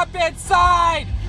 up inside! Inside!